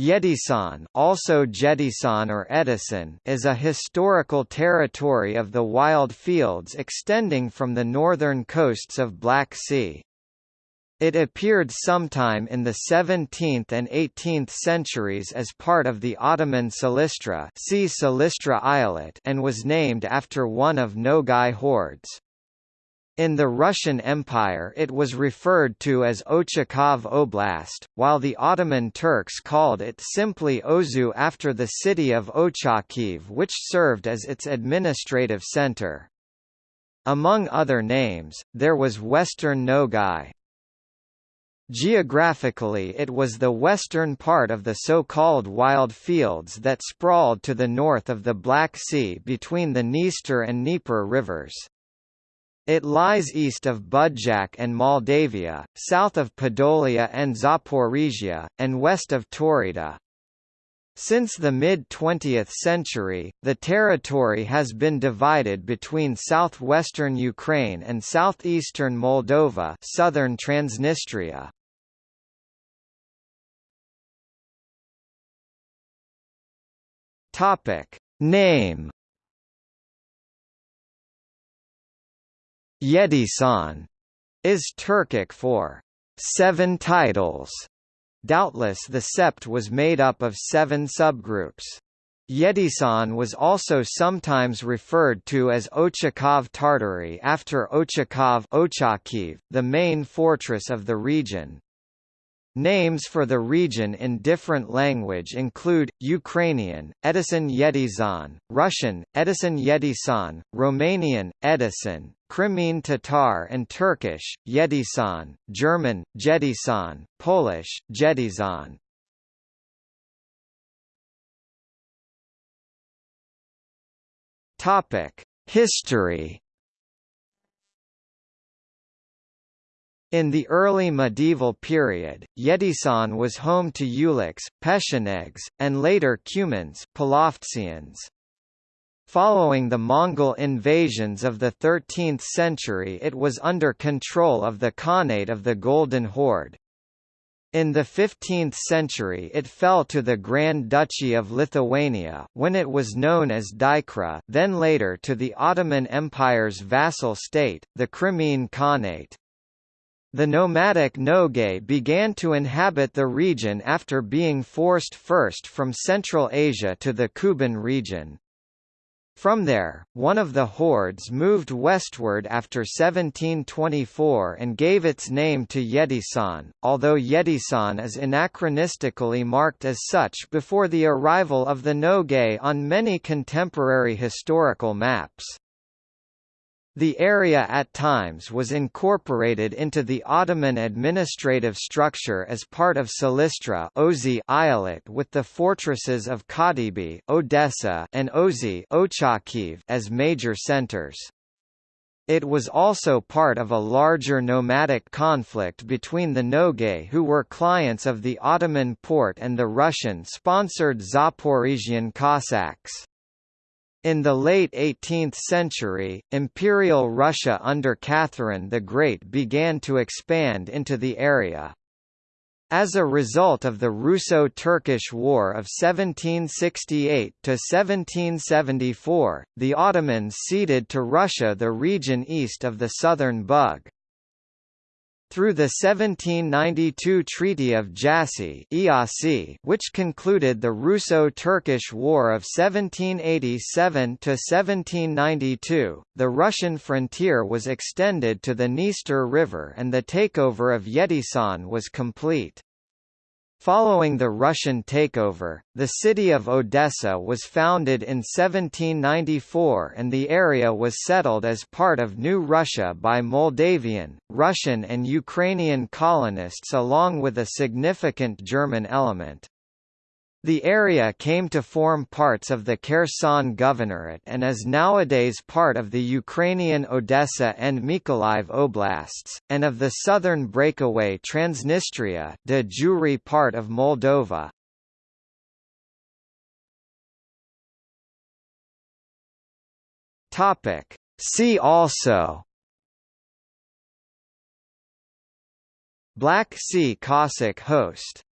Yedisan, also Jedisan or Edisan, is a historical territory of the wild fields extending from the northern coasts of Black Sea. It appeared sometime in the 17th and 18th centuries as part of the Ottoman Silistra, see Silistra Eyalet and was named after one of Nogai hordes. In the Russian Empire it was referred to as Ochakov Oblast, while the Ottoman Turks called it simply Ozu after the city of Ochakiv which served as its administrative center. Among other names, there was Western Nogai. Geographically it was the western part of the so-called wild fields that sprawled to the north of the Black Sea between the Dniester and Dnieper rivers. It lies east of Budjak and Moldavia, south of Podolia and Zaporizhia, and west of Taurida. Since the mid-20th century, the territory has been divided between southwestern Ukraine and southeastern Moldova southern Transnistria. Name Yedisan is Turkic for seven titles. Doubtless the sept was made up of seven subgroups. Yedisan was also sometimes referred to as Ochakov Tartary after Ochakov the main fortress of the region. Names for the region in different language include, Ukrainian, Edison Yedizan, Russian, Edison Yedisan, Romanian, Edisan, Crimean Tatar and Turkish, Yedisan, German, Jedisan, Polish, Jedizan. History In the early medieval period, Yedisan was home to Ulichs, Pechenegs, and later Cumans Following the Mongol invasions of the 13th century it was under control of the Khanate of the Golden Horde. In the 15th century it fell to the Grand Duchy of Lithuania, when it was known as Dykra then later to the Ottoman Empire's vassal state, the Crimean Khanate. The nomadic Nogay began to inhabit the region after being forced first from Central Asia to the Kuban region. From there, one of the hordes moved westward after 1724 and gave its name to Yedisan, although Yedisan is anachronistically marked as such before the arrival of the Nogay on many contemporary historical maps. The area at times was incorporated into the Ottoman administrative structure as part of Silistra Ozi Eyalet with the fortresses of Kadibi Odessa and Ozi Ochakiv as major centers. It was also part of a larger nomadic conflict between the Nogay who were clients of the Ottoman Porte and the Russian-sponsored Zaporizhian Cossacks. In the late 18th century, Imperial Russia under Catherine the Great began to expand into the area. As a result of the Russo-Turkish War of 1768–1774, the Ottomans ceded to Russia the region east of the southern Bug. Through the 1792 Treaty of Jassy which concluded the Russo-Turkish War of 1787–1792, the Russian frontier was extended to the Dniester River and the takeover of Yedisan was complete. Following the Russian takeover, the city of Odessa was founded in 1794 and the area was settled as part of New Russia by Moldavian, Russian and Ukrainian colonists along with a significant German element. The area came to form parts of the Kherson Governorate and is nowadays part of the Ukrainian Odessa and Mykolaiv oblasts, and of the southern breakaway Transnistria de jure part of Moldova. See also Black Sea Cossack host